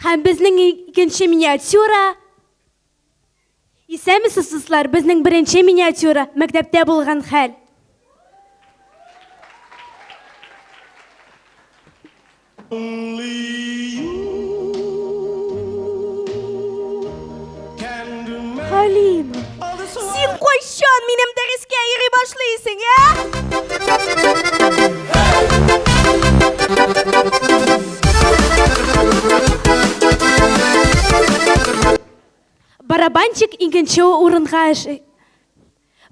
Һәм безнең икенче миниатюра. Исәмесез, дуслар, безнең беренче миниатюра мәктәптә булган хәл. Хәлим, син кайчан минем дәрескә йөри башлыйсың, ә? Барабанчик икенче урынга эш...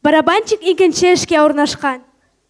Барабанчик икенче эшкә урнашкан.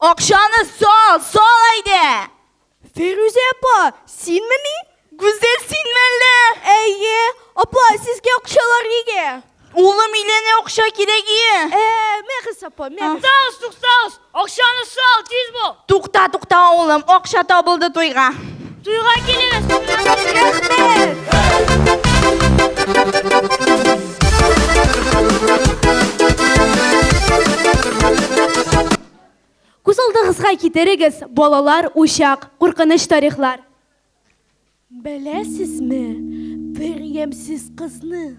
Акчаны сал, сал әйдә! Фирүзә апа, синме ни? Гүзәл син мәллә? Әйе, апа, сезгә акчалар нигә? Улым иленә акча кирәк ие. Ә, мәгез апа, мәгез. Туктагыз, туктагыз, акчаны сал, тиз бул! Тукта, тукта, улым, акча табылды туйга. Туйга килегез! Күз алдыгызга китерегез, балалар, учак, куркыныч тарихлар. Беләсезме, бер ямьсез кызны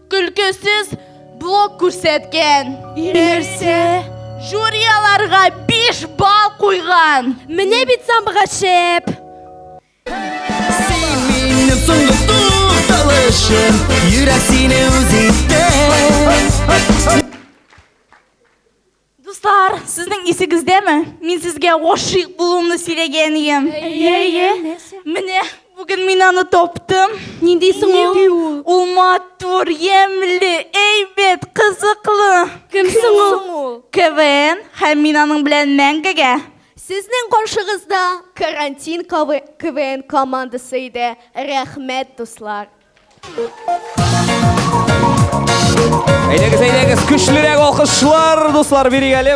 Көлкесез блок күрсәткән. Нәрсә? Жюри аларга 5 балл куйган. Менә бит самбыга шәп. Син минем соңгы тукталышым, йөрәк сине үз итә. Дуслар, сезнең исегездәме? Мин сезгә гашыйк булуымны сөйләгән идем. Әйе, әйе. Менә бүген мин аны таптым. Нинди соң ул? Ул матур, ямьле, әйбәт, кызыклы. Кем соң ул? КВН һәм мин аның белән мәңгегә. Сезнең каршыгызда карантин КВН командасы иде. Рәхмәт, дуслар. Әйдәгез, әйдәгез, көчлерәк алкышлар, дуслар, бирик әле.